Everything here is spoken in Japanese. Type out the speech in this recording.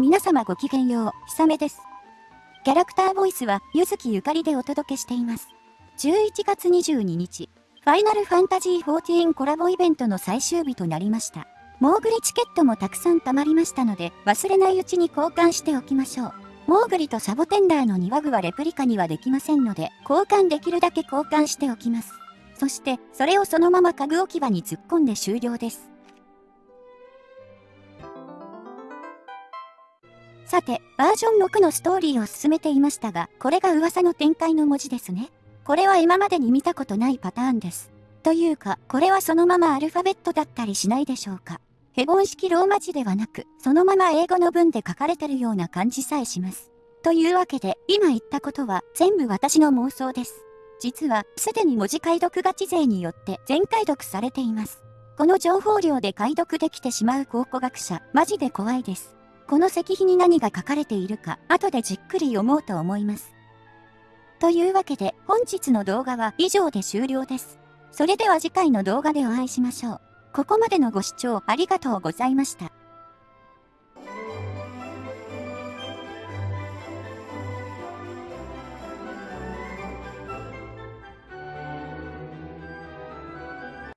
皆様ごきげんよう、ひさめです。キャラクターボイスは、ゆずきゆかりでお届けしています。11月22日、ファイナルファンタジー14コラボイベントの最終日となりました。モーグリチケットもたくさん貯まりましたので、忘れないうちに交換しておきましょう。モーグリとサボテンダーの庭具はレプリカにはできませんので、交換できるだけ交換しておきます。そして、それをそのまま家具置き場に突っ込んで終了です。さて、バージョン6のストーリーを進めていましたが、これが噂の展開の文字ですね。これは今までに見たことないパターンです。というか、これはそのままアルファベットだったりしないでしょうか。ヘボン式ローマ字ではなく、そのまま英語の文で書かれてるような感じさえします。というわけで、今言ったことは全部私の妄想です。実は、すでに文字解読ガチ勢によって全解読されています。この情報量で解読できてしまう考古学者、マジで怖いです。この石碑に何が書かれているか、後でじっくり読もうと思います。というわけで、本日の動画は以上で終了です。それでは次回の動画でお会いしましょう。ここまでのご視聴ありがとうございました。